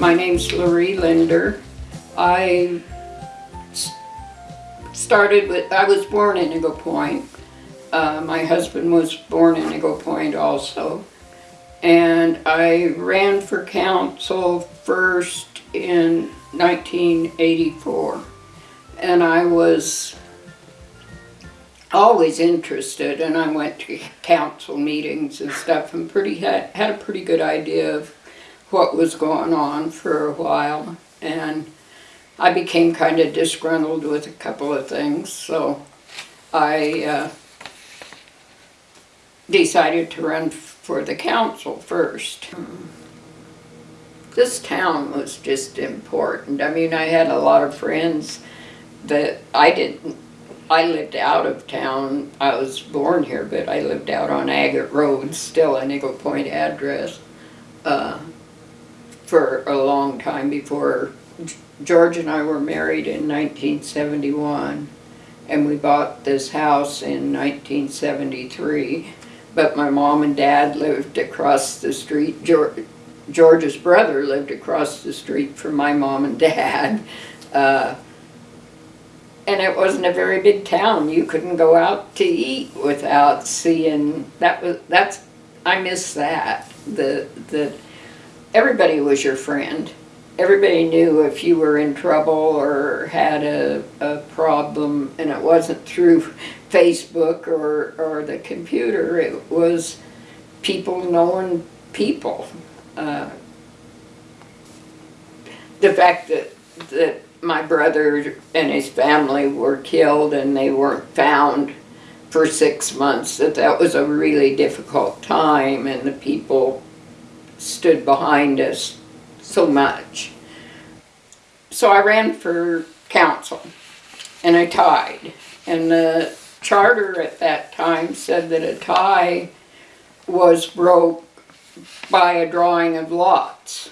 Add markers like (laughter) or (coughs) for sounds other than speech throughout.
My name's Laurie Linder. I started with, I was born in Eagle Point. Uh, my husband was born in Eagle Point also. And I ran for council first in 1984. And I was always interested and I went to council meetings and stuff and pretty had, had a pretty good idea of what was going on for a while and I became kind of disgruntled with a couple of things so I uh, decided to run for the council first. This town was just important. I mean, I had a lot of friends that I didn't I lived out of town. I was born here, but I lived out on Agate Road, still an Eagle Point address, uh, for a long time before George and I were married in 1971, and we bought this house in 1973. But my mom and dad lived across the street. George, George's brother lived across the street from my mom and (laughs) dad. Uh, and it wasn't a very big town. You couldn't go out to eat without seeing that was that's I miss that. The the everybody was your friend. Everybody knew if you were in trouble or had a, a problem and it wasn't through (laughs) Facebook or, or the computer, it was people knowing people. Uh, the fact that that my brother and his family were killed and they weren't found for six months, that that was a really difficult time and the people stood behind us so much. So I ran for council and I tied. And the charter at that time said that a tie was broke by a drawing of lots.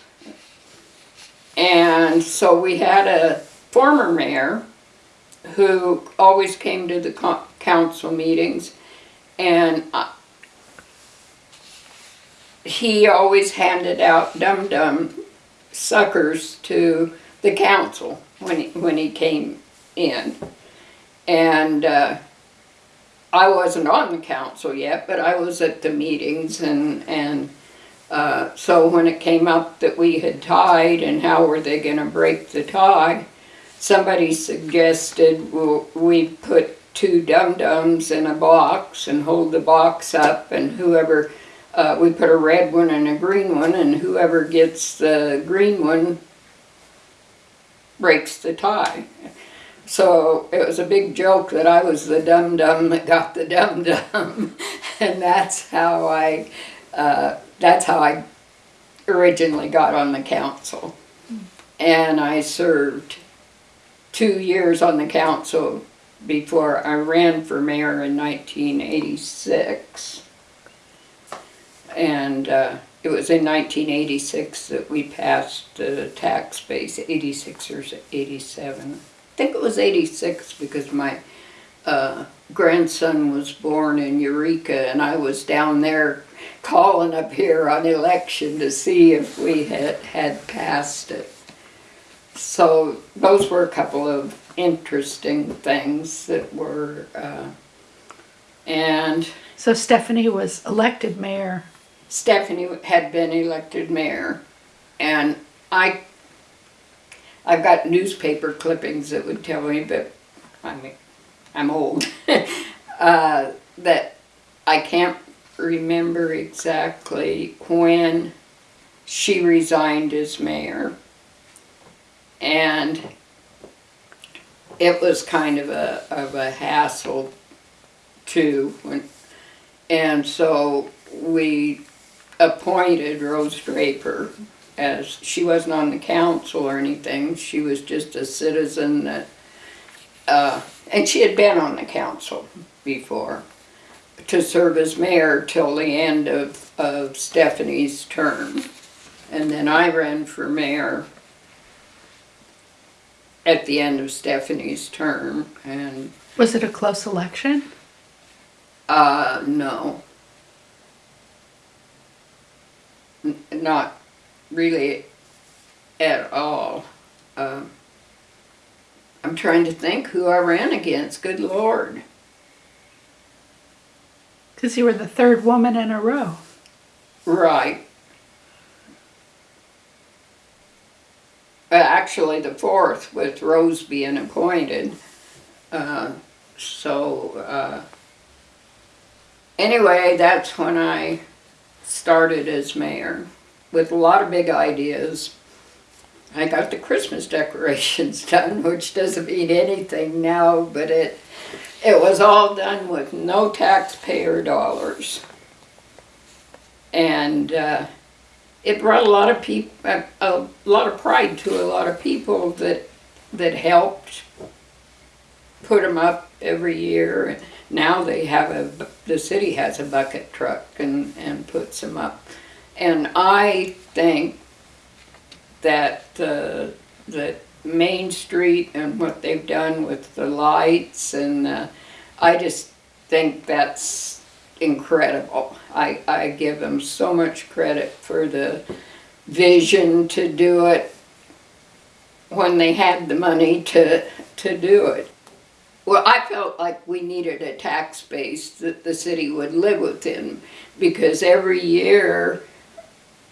And so we had a former mayor who always came to the council meetings and he always handed out dum-dum suckers to the council when he, when he came in. And uh, I wasn't on the council yet, but I was at the meetings and, and uh, so when it came up that we had tied and how were they gonna break the tie, somebody suggested we put two dum-dums in a box and hold the box up and whoever, uh, we put a red one and a green one and whoever gets the green one breaks the tie. So it was a big joke that I was the dum-dum that got the dum-dum (laughs) and that's how I uh, that's how I originally got on the council. And I served two years on the council before I ran for mayor in 1986. And uh, it was in 1986 that we passed the tax base, 86 or 87. I think it was 86 because my uh, grandson was born in Eureka and I was down there calling up here on election to see if we had, had passed it. So those were a couple of interesting things that were, uh, and So Stephanie was elected mayor. Stephanie had been elected mayor, and I, I've got newspaper clippings that would tell me, but I mean, I'm old, (laughs) uh, that I can't remember exactly when she resigned as mayor. And it was kind of a, of a hassle too, when, and so we appointed Rose Draper as, she wasn't on the council or anything, she was just a citizen that, uh, and she had been on the council before, to serve as mayor till the end of, of Stephanie's term. And then I ran for mayor at the end of Stephanie's term, and Was it a close election? uh, no. N- Not really at all. Um, I'm trying to think who I ran against, good lord. Because you were the third woman in a row. Right. Actually, the fourth with Rose being appointed. Uh, so, uh, anyway, that's when I started as mayor with a lot of big ideas. I got the Christmas decorations (laughs) done, which doesn't mean anything now, but it it was all done with no taxpayer dollars and uh, it brought a lot of people, a, a lot of pride to a lot of people that that helped put them up every year. Now they have a, the city has a bucket truck and and puts them up, and I think that uh, that Main Street and what they've done with the lights and uh, I just think that's incredible. I, I give them so much credit for the vision to do it when they had the money to, to do it. Well, I felt like we needed a tax base that the city would live within because every year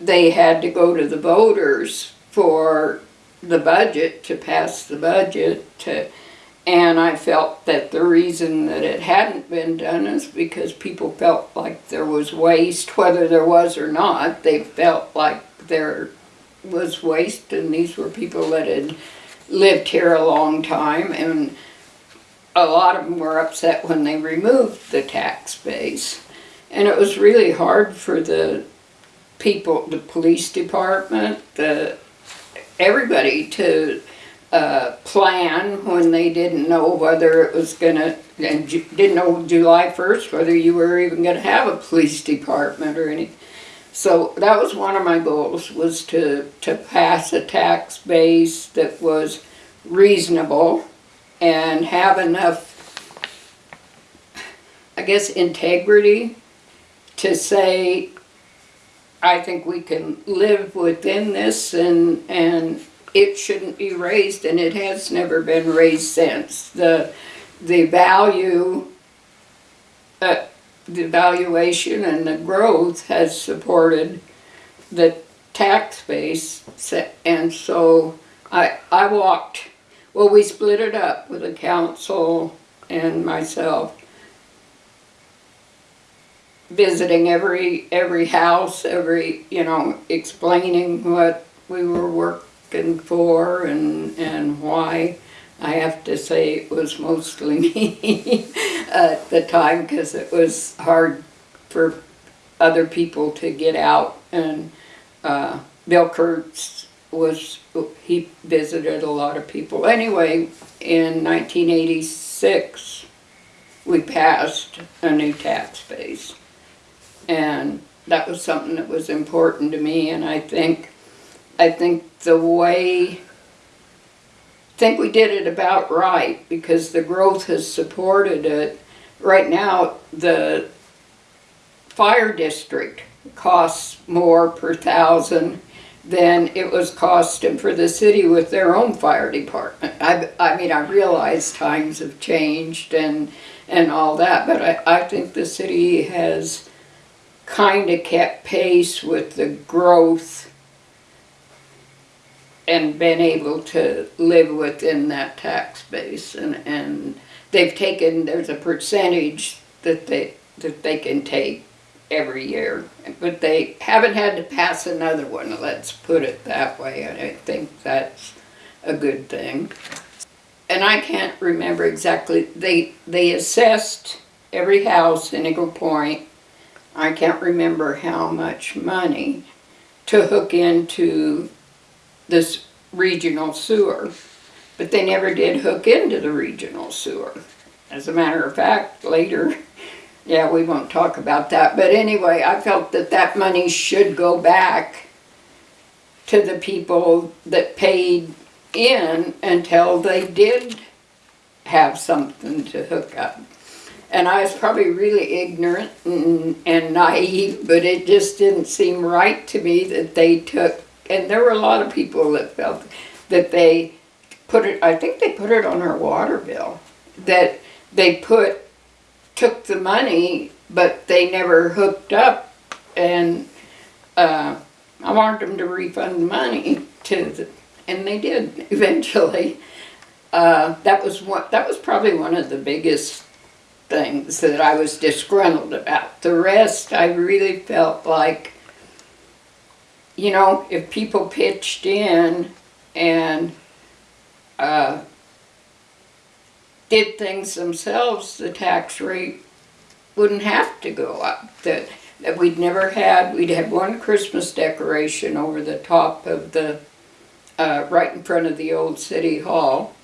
they had to go to the voters for the budget, to pass the budget, to, and I felt that the reason that it hadn't been done is because people felt like there was waste, whether there was or not. They felt like there was waste, and these were people that had lived here a long time, and a lot of them were upset when they removed the tax base. And it was really hard for the people, the police department, the everybody to uh, plan when they didn't know whether it was gonna, and didn't know July first whether you were even gonna have a police department or anything. So that was one of my goals, was to, to pass a tax base that was reasonable and have enough, I guess, integrity to say, I think we can live within this and, and it shouldn't be raised and it has never been raised since. The, the value, uh, the valuation and the growth has supported the tax base. Se- And so I, I walked, well, we split it up with the council and myself visiting every every house, every you know, explaining what we were working for and and why. I have to say it was mostly (laughs) me at the time because it was hard for other people to get out and uh, Bill Kurtz was he visited a lot of people. Anyway, in 1986 we passed a new tax base. And that was something that was important to me and I think I think the way think we did it about right because the growth has supported it. Right now the fire district costs more per thousand than it was costing for the city with their own fire department. I, I mean, I realize times have changed and, and all that, but I, I think the city has kind of kept pace with the growth and been able to live within that tax base and, and they've taken, there's a percentage that they, that they can take every year. But they haven't had to pass another one, let's put it that way, and I think that's a good thing. And I can't remember exactly, they, they assessed every house in Eagle Point, I can't remember how much money to hook into this regional sewer. But they never did hook into the regional sewer. As a matter of fact, later, yeah, we won't talk about that, but anyway, I felt that that money should go back to the people that paid in until they did have something to hook up. And I was probably really ignorant and, and naive, but it just didn't seem right to me that they took, and there were a lot of people that felt that they put it, I think they put it on our water bill, that they put, took the money, but they never hooked up, and, uh, I wanted them to refund the money to the, and they did (laughs) eventually. Uh, that was one, that was probably one of the biggest things that I was disgruntled about. The rest, I really felt like, you know, if people pitched in and uh, did things themselves, the tax rate wouldn't have to go up. That, that we'd never had, we'd had one Christmas decoration over the top of the, uh, right in front of the old city hall.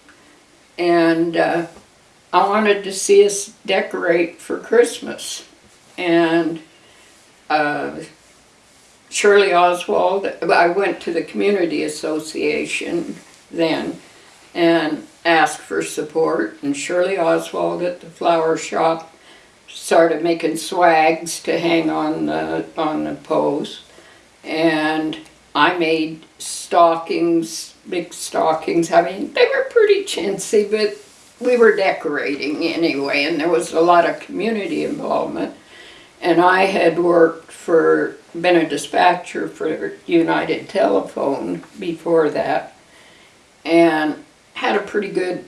And, uh, I wanted to see us decorate for Christmas. And uh, Shirley Oswald, I went to the Community Association then and asked for support. And Shirley Oswald at the flower shop started making swags to hang on the, on the post. And I made stockings, big stockings. I mean, they were pretty chintzy, but we were decorating anyway, and there was a lot of community involvement. And I had worked for, been a dispatcher for United Telephone before that, and had a pretty good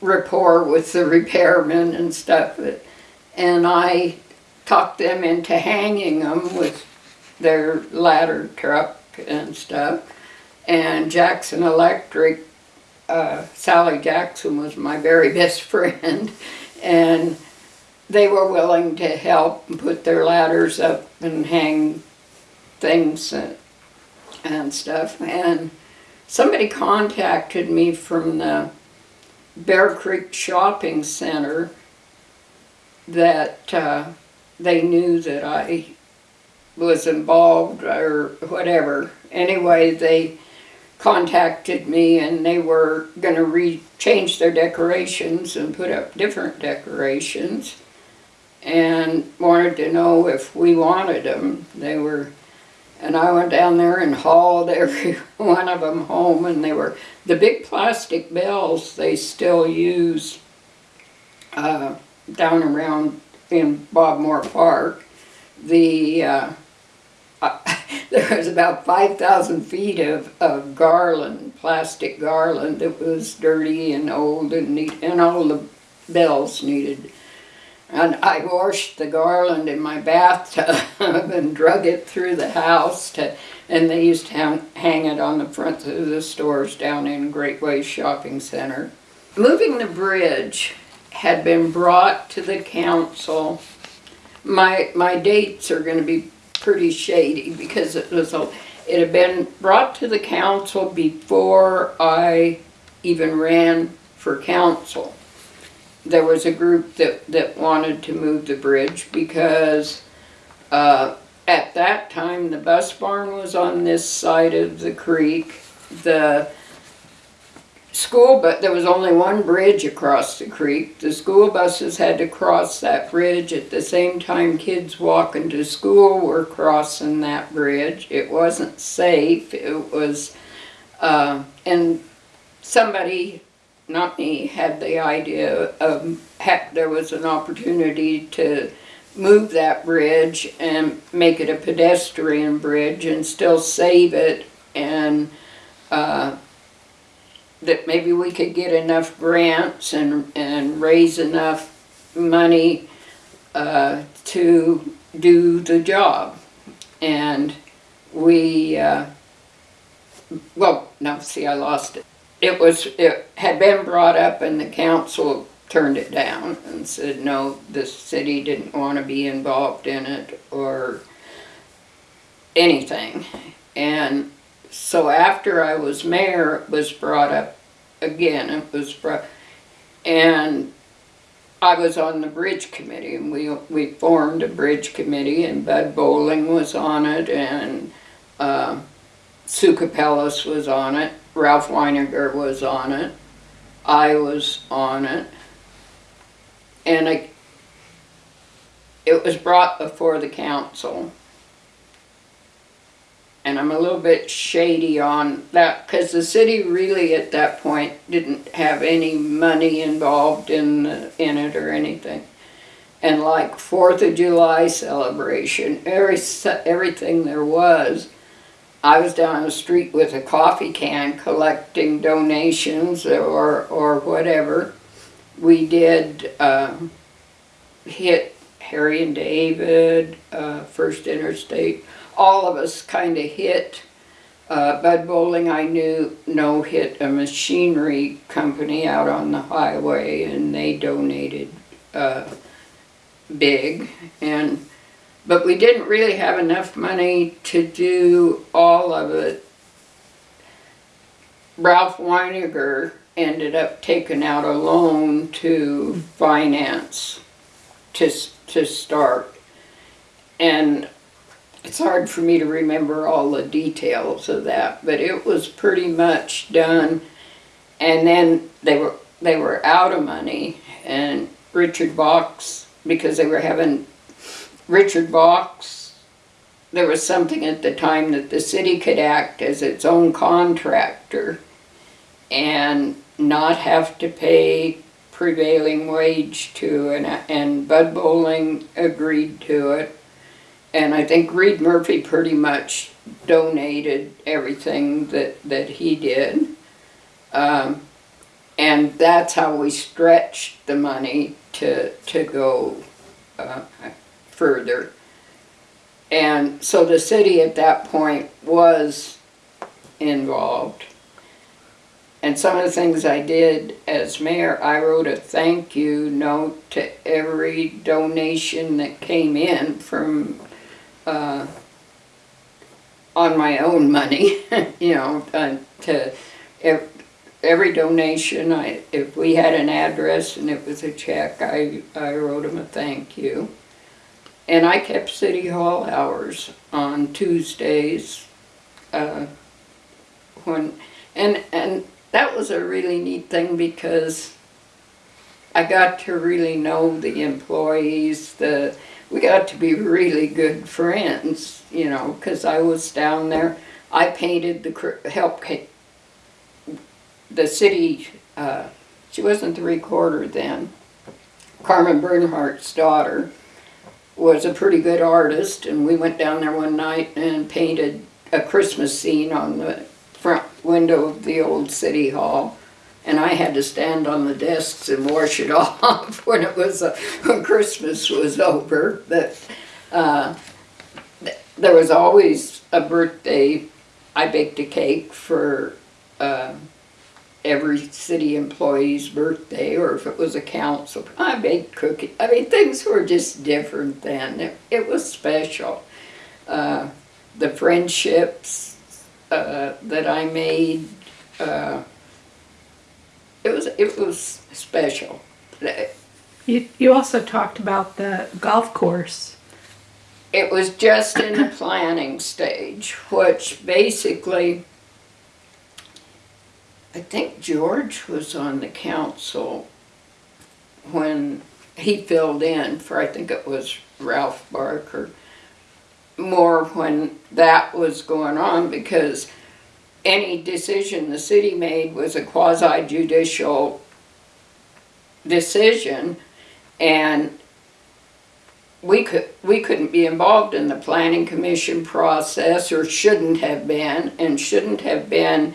rapport with the (laughs) repairmen and stuff. And I talked them into hanging them with their ladder truck and stuff. And Jackson Electric uh, Sally Jackson was my very best friend, (laughs) and they were willing to help and put their ladders up and hang things and, and stuff. And somebody contacted me from the Bear Creek Shopping Center that uh, they knew that I was involved or whatever. Anyway, they contacted me and they were going to re change their decorations and put up different decorations and wanted to know if we wanted them. They were, and I went down there and hauled (laughs) every one of them home and they were, the big plastic bells they still use uh, down around in Bob Moore Park. The uh, (laughs) there was about 5,000 feet of, of garland, plastic garland that was dirty and old and neat, and all the bells needed. And I washed the garland in my bathtub (laughs) and drug it through the house to, and they used to hang, it on the front of the stores down in Great Way Shopping Center. Moving the bridge had been brought to the council. My, my dates are going to be pretty shady because it was a, it had been brought to the council before I even ran for council. There was a group that, that wanted to move the bridge because uh, at that time the bus barn was on this side of the creek. The school, but there was only one bridge across the creek. The school buses had to cross that bridge at the same time kids walking to school were crossing that bridge. It wasn't safe. It was, uh, and somebody, not me, had the idea of, ha there was an opportunity to move that bridge and make it a pedestrian bridge and still save it and uh, that maybe we could get enough grants and, and raise enough money uh, to do the job. And we, uh, well, no, see, I lost it. It was, it had been brought up and the council turned it down and said, no, the city didn't want to be involved in it or anything. And so after I was mayor, it was brought up again, it was brought, and I was on the bridge committee, and we, we formed a bridge committee, and Bud Bowling was on it, and uh, Sue Capellas was on it, Ralph Weiniger was on it. I was on it. And I, it was brought before the council. And I'm a little bit shady on that, because the city really at that point didn't have any money involved in, the- in it or anything. And like Fourth of July celebration, every, everything there was, I was down the street with a coffee can collecting donations or, or whatever. We did, um, hit Harry and David, uh, First Interstate, all of us kinda hit. Uh, Bud Bowling, I knew, no, hit a machinery company out on the highway and they donated, uh, big and but we didn't really have enough money to do all of it. Ralph Weiniger ended up taking out a loan to finance to, to start. And it's hard for me to remember all the details of that, but it was pretty much done. And then they were, they were out of money and Richard Box, because they were having Richard Box, there was something at the time that the city could act as its own contractor and not have to pay prevailing wage to, and, and Bud Bowling agreed to it. And I think Reed Murphy pretty much donated everything that, that he did. Um, and that's how we stretched the money to, to go, uh, further. And so the city at that point was involved. And some of the things I did as mayor, I wrote a thank you note to every donation that came in from, uh, on my own money, (laughs) you know, uh, to ev- every donation, I, if we had an address and it was a check, I, I wrote them a thank you. And I kept city hall hours on Tuesdays, uh, when, and, and that was a really neat thing because I got to really know the employees, the, we got to be really good friends, you know, cause I was down there. I painted the, help the city, uh, she wasn't the recorder then. Carmen Bernhardt's daughter was a pretty good artist, and we went down there one night and painted a Christmas scene on the front window of the old city hall. And I had to stand on the desks and wash it (laughs) off when it was, uh, when Christmas was over. But, uh, th- there was always a birthday, I baked a cake for, uh, every city employee's birthday, or if it was a council, I baked cookies. I mean, things were just different then. It, it was special. Uh, the friendships uh, that I made, it was it was special. You, you also talked about the golf course. It was just in the planning stage, which basically, I think George was on the council when he filled in for, I think it was Ralph Barker, more when that was going on because any decision the city made was a quasi judicial decision and we could, we couldn't be involved in the planning commission process or shouldn't have been and shouldn't have been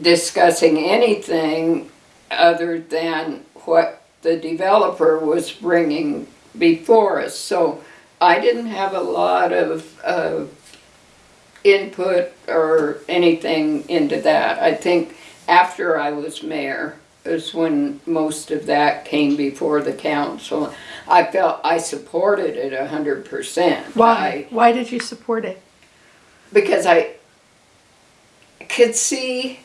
discussing anything other than what the developer was bringing before us. So I didn't have a lot of, of input or anything into that. I think after I was mayor is when most of that came before the council. I felt I supported it a hundred percent. Why? Why did you support it? Because I could see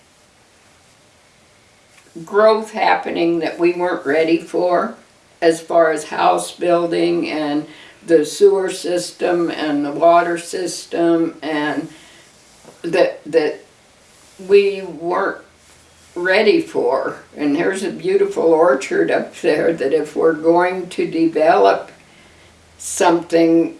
growth happening that we weren't ready for as far as house building and the sewer system and the water system and that that we weren't ready for. And there's a beautiful orchard up there that if we're going to develop something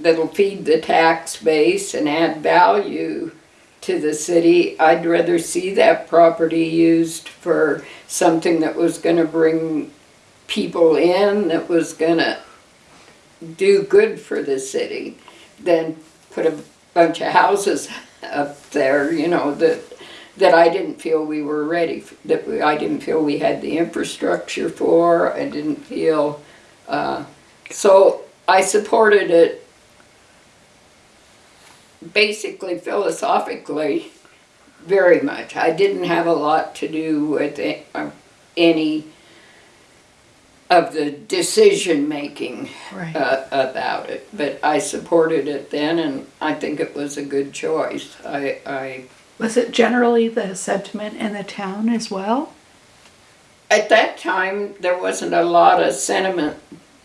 that'll feed the tax base and add value to the city, I'd rather see that property used for something that was gonna bring people in, that was gonna do good for the city, than put a bunch of houses up there, you know, that, that I didn't feel we were ready, that we- I didn't feel we had the infrastructure for, I didn't feel, uh, so I supported it basically philosophically very much. I didn't have a lot to do with it, any of the decision-making Right. uh, about it, but I supported it then, and I think it was a good choice. I, I, Was it generally the sentiment in the town as well? at that time, there wasn't a lot of sentiment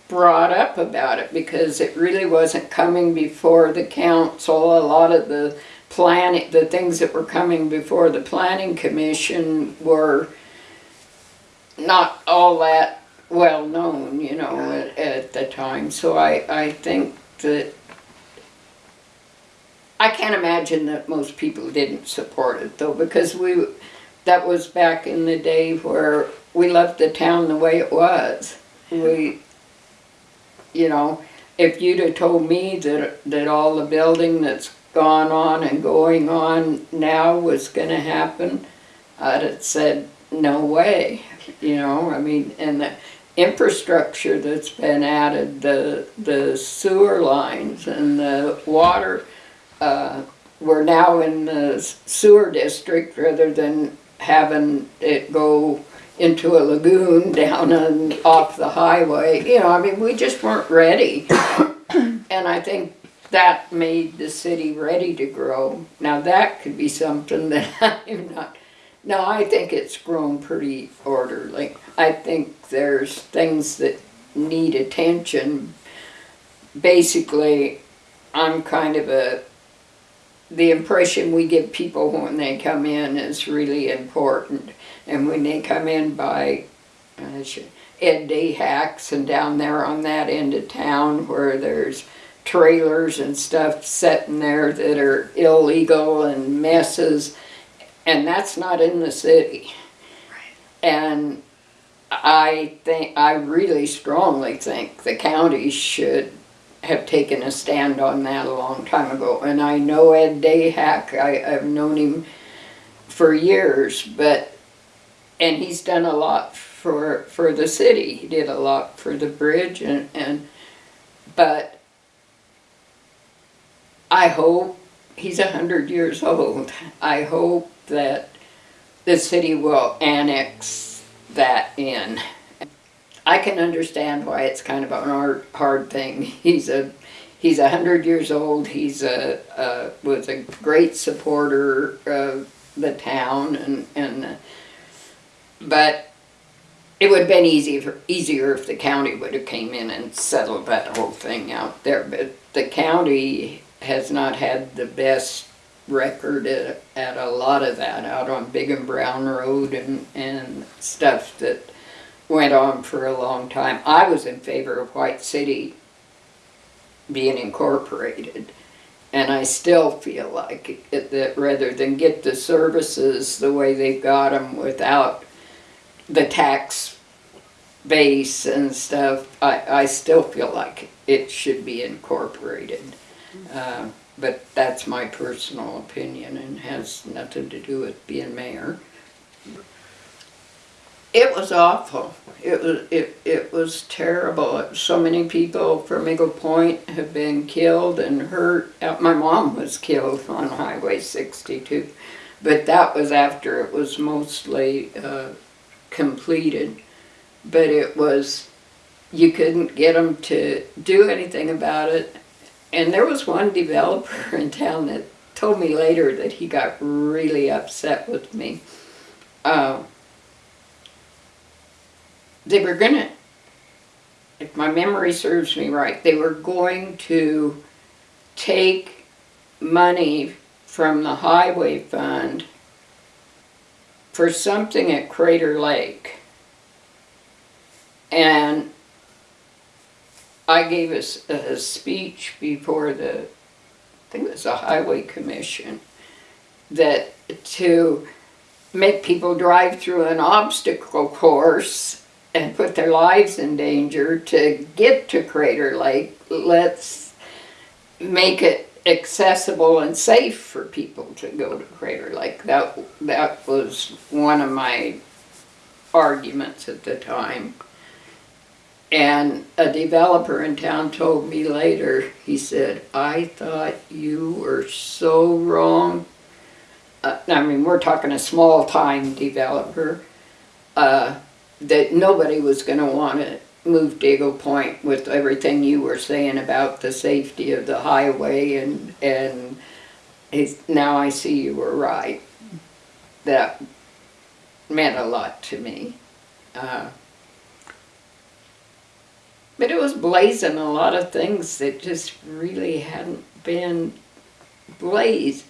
brought up about it because it really wasn't coming before the council. A lot of the planning, the things that were coming before the planning commission were not all that well known, you know, at, at the time. So I, I think that I can't imagine that most people didn't support it though, because we, that was back in the day where we left the town the way it was. We, you know, if you'd have told me that, that all the building that's gone on and going on now was gonna happen, I'd have said, no way, you know, I mean, and the infrastructure that's been added, the, the sewer lines and the water, uh, we're now in the sewer district rather than having it go into a lagoon (laughs) down and off the highway. You know, I mean, we just weren't ready. (coughs) And I think that made the city ready to grow. Now, that could be something (laughs) that I'm not, no, I think it's grown pretty orderly. I think there's things that need attention. Basically, I'm kind of a, the impression we give people when they come in is really important. And when they come in by Ed Dayhack's and down there on that end of town where there's trailers and stuff sitting there that are illegal and messes, and that's not in the city. And I think, I really strongly think the county should have taken a stand on that a long time ago. And I know Ed Dayhack, I, I've known him for years, but, and he's done a lot for, for the city. He did a lot for the bridge and, and, but I hope, he's a hundred years old, I hope that the city will annex that in. I can understand why it's kind of an hard, hard thing. (laughs) He's a, he's a hundred years old, he's a, uh, was a great supporter of the town and, and, but it would have been easier, easier if the county would have came in and settled that whole thing out there, but the county has not had the best record at, at a lot of that out on Bigham Brown Road and, and stuff that went on for a long time. I was in favor of White City being incorporated. And I still feel like it, that rather than get the services the way they've got them without the tax base and stuff, I, I still feel like it should be incorporated. Uh, but that's my personal opinion and has nothing to do with being mayor. It was awful. It was it, it was terrible. So many people from Eagle Point have been killed and hurt. Uh, My mom was killed on Highway 62, but that was after it was mostly uh, completed. But it was you couldn't get them to do anything about it. And there was one developer (laughs) in town that told me later that he got really upset with me. Uh, they were gonna, if my memory serves me right, they were going to take money from the highway fund for something at Crater Lake. And I gave a speech before the, I think it was the Highway Commission, that to make people drive through an obstacle course and put their lives in danger to get to Crater Lake, let's make it accessible and safe for people to go to Crater Lake. That, that was one of my arguments at the time. And a developer in town told me later, he said, I thought you were so wrong. Uh, I mean, we're talking a small time developer, uh, that nobody was gonna wanna move to Eagle Point with everything you were saying about the safety of the highway and, and now I see you were right. That meant a lot to me. Uh, but it was blazing a lot of things that just really hadn't been blazed.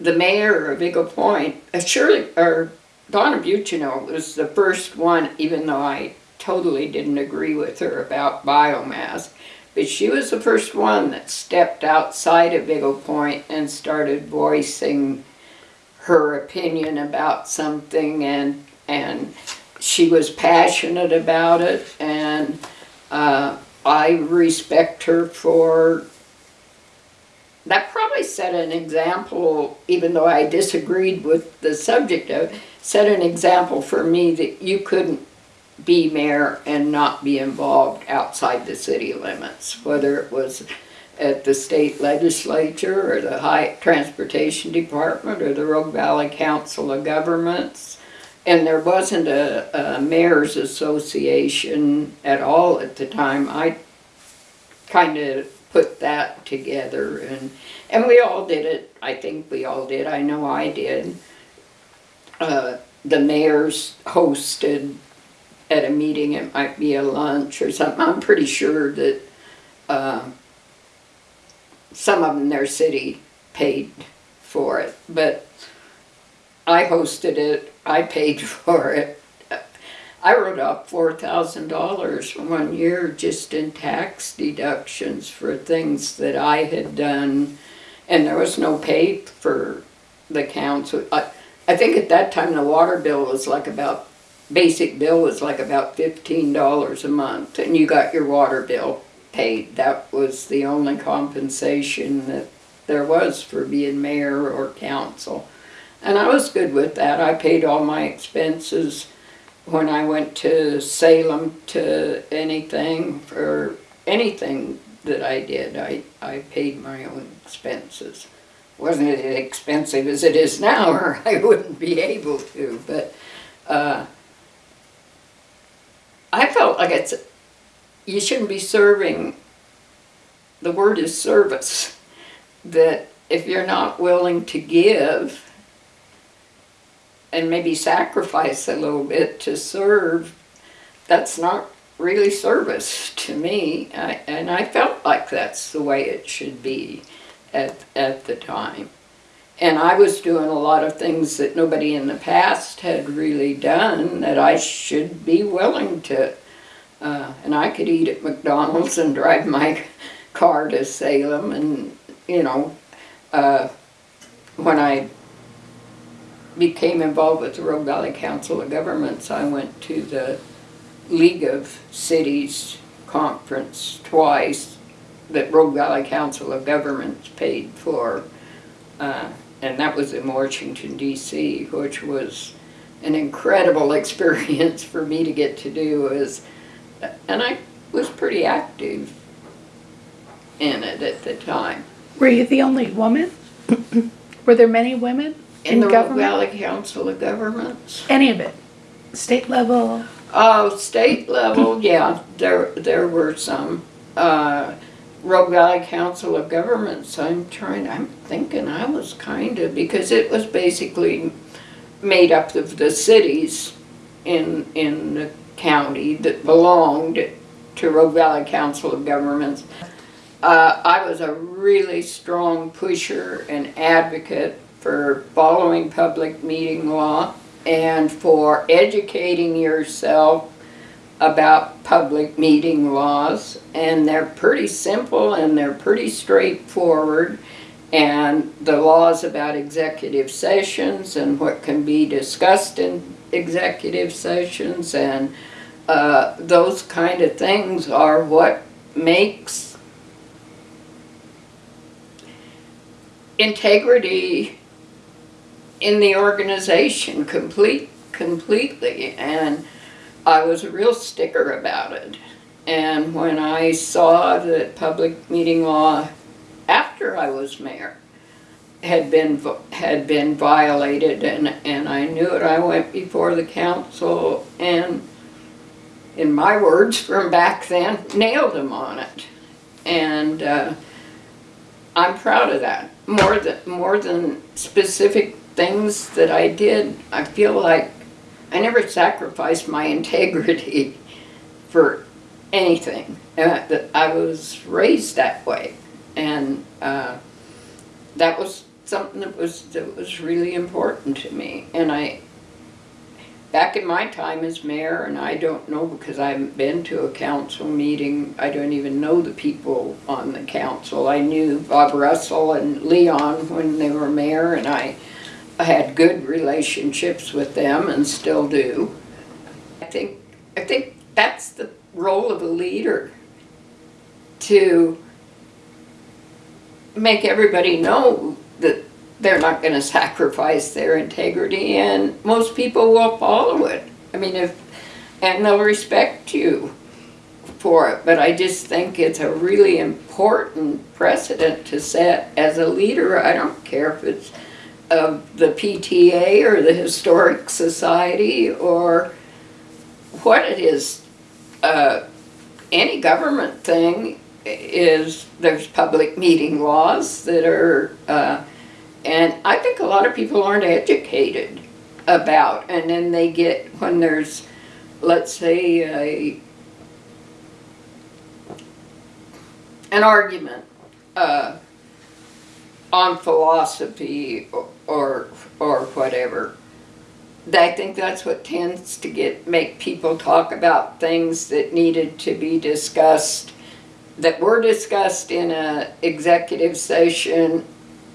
The mayor of Eagle Point, uh, Shirley, or Donna Bucino was the first one, even though I totally didn't agree with her about biomass. But she was the first one that stepped outside of Eagle Point and started voicing her opinion about something and, and she was passionate about it and uh, I respect her for that probably set an example, even though I disagreed with the subject of, set an example for me that you couldn't be mayor and not be involved outside the city limits, whether it was at the state legislature or the high transportation department or the Rogue Valley Council of Governments. And there wasn't a, a mayor's association at all at the time. I kind of put that together and, and we all did it. I think we all did. I know I did. Uh, the mayors hosted at a meeting, it might be a lunch or something. I'm pretty sure that, uh, some of them, their city paid for it, but I hosted it, I paid for it. I wrote up four thousand dollars one year just in tax deductions for things that I had done, and there was no pay for the council. I, I think at that time the water bill was like about, basic bill was like about fifteen dollars a month, and you got your water bill paid. That was the only compensation that there was for being mayor or council. And I was good with that. I paid all my expenses when I went to Salem to anything for anything that I did. I, I paid my own expenses. Wasn't as expensive as it is now, or (laughs) I wouldn't be able to, but uh, I felt like it's, you shouldn't be serving, the word is service, that if you're not willing to give, and maybe sacrifice a little bit to serve, that's not really service to me. I, and I felt like that's the way it should be at, at the time. And I was doing a lot of things that nobody in the past had really done that I should be willing to. Uh, and I could eat at McDonald's and drive my car to Salem and, you know, uh, when I became involved with the Rogue Valley Council of Governments, I went to the League of Cities conference twice that Rogue Valley Council of Governments paid for. Uh, and that was in Washington DC, which was an incredible (laughs) experience for me to get to do as, and I was pretty active in it at the time. Were you the only woman? (clears throat) Were there many women In in the Rogue government? Valley Council of Governments. Any of it? State level? Oh, state level, yeah, there, there were some. Uh, Rogue Valley Council of Governments, I'm trying, I'm thinking I was kind of, because it was basically made up of the cities in, in the county that belonged to Rogue Valley Council of Governments. Uh, I was a really strong pusher and advocate for following public meeting law and for educating yourself about public meeting laws. And they're pretty simple and they're pretty straightforward. And the laws about executive sessions and what can be discussed in executive sessions and uh, those kind of things are what makes integrity in the organization complete completely and I was a real sticker about it. And when I saw that public meeting law after I was mayor had been had been violated and and I knew it I went before the council and in my words from back then nailed them on it. And uh, I'm proud of that more than more than specific things that I did I feel like I never sacrificed my (laughs) integrity for anything uh, I was raised that way. And uh, that was something that was that was really important to me. And I back in my time as mayor and I don't know because I haven't been to a council meeting I don't even know the people on the council. I knew Bob Russell and Leon when they were mayor and I I had good relationships with them and still do I think I think that's the role of a leader to make everybody know that they're not going to sacrifice their integrity and most people will follow it. I mean, if, and they'll respect you for it. But I just think it's a really important precedent to set as a leader. I don't care if it's of the PTA or the Historic Society or what it is. Uh, any government thing is there's public meeting laws that are uh, and I think a lot of people aren't educated about and then they get when there's let's say a an argument uh, on philosophy or, or or whatever. I think that's what tends to get make people talk about things that needed to be discussed that were discussed in a executive session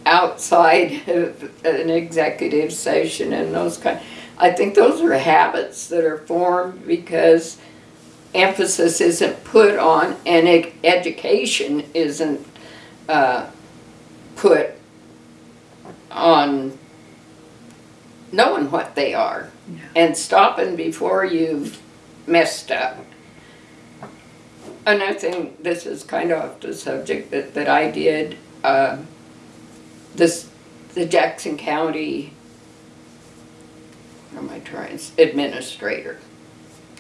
outside (laughs) of an executive session and those kind I think those are habits that are formed because emphasis isn't put on and education isn't uh, put on knowing what they are and stopping before you've messed up. Another thing, this is kind of off the subject, that, that I did, uh, this, the Jackson County, am I trying, administrator.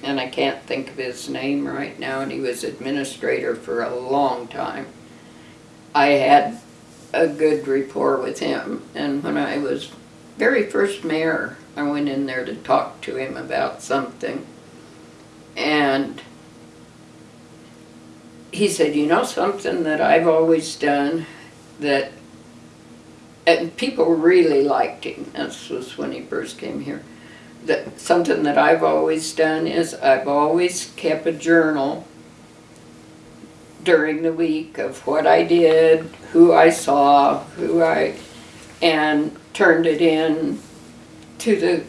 And I can't think of his name right now, and he was administrator for a long time. I had a good rapport with him, and when I was very first mayor, I went in there to talk to him about something. And he said, you know something that I've always done that, and people really liked him, this was when he first came here, that something that I've always done is I've always kept a journal during the week of what I did, who I saw, who I, and turned it in to the,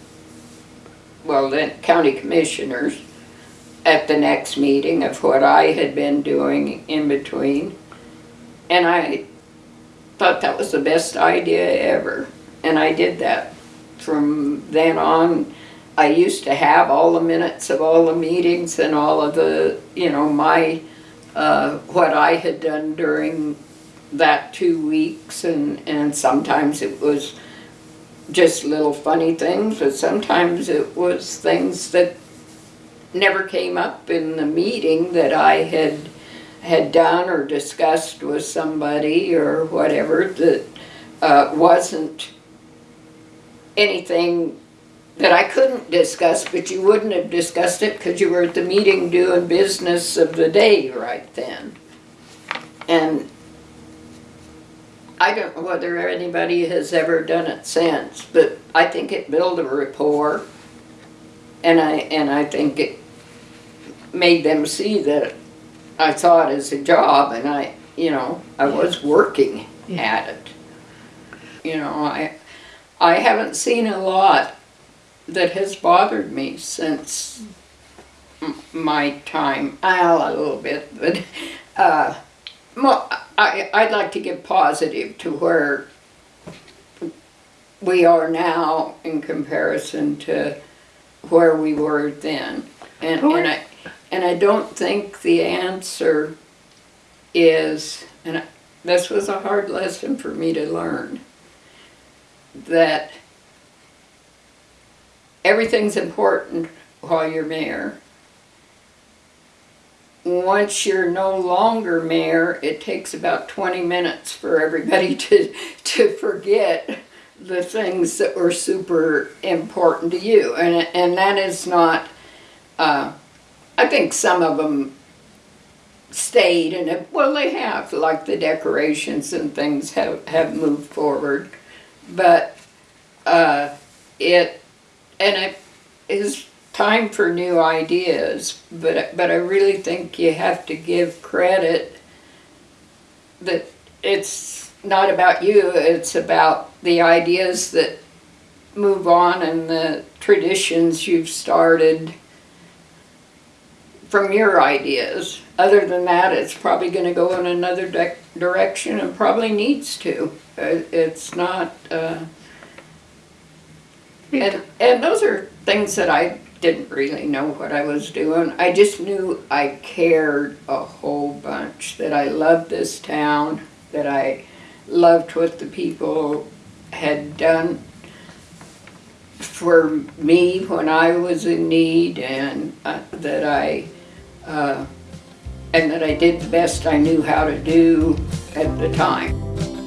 well, the county commissioners at the next meeting of what I had been doing in between. And I thought that was the best idea ever. And I did that. From then on, I used to have all the minutes of all the meetings and all of the, you know, my, uh, what I had done during that two weeks. And, and sometimes it was just little funny things, but sometimes it was things that never came up in the meeting that I had had done or discussed with somebody or whatever that uh, wasn't anything that I couldn't discuss, but you wouldn't have discussed it because you were at the meeting doing business of the day right then. And I don't know whether anybody has ever done it since, but I think it built a rapport. And I, and I think it made them see that I saw it as a job and I, you know, I was working Yeah. at it. You know, I, I haven't seen a lot that has bothered me since my time, well, a little bit, but, uh, mo- I, I'd like to get positive to where we are now in comparison to where we were then. And, and I, and I don't think the answer is, and I- this was a hard lesson for me to learn, that everything's important while you're mayor. Once you're no longer mayor, it takes about twenty minutes for everybody (laughs) to, to forget the things that were super important to you. And, and that is not, uh, I think some of them stayed and, it- well, they have, like the decorations and things have, have moved forward. But, uh, it, and it is time for new ideas, but, but I really think you have to give credit that it's not about you, it's about the ideas that move on and the traditions you've started from your ideas. Other than that, it's probably gonna go in another direction and probably needs to. Uh, It's not, uh, and, and those are things that I didn't really know what I was doing. I just knew I cared a whole bunch, that I loved this town, that I loved what the people had done for me when I was in need and uh, that I, uh, and that I did the best I knew how to do at the time.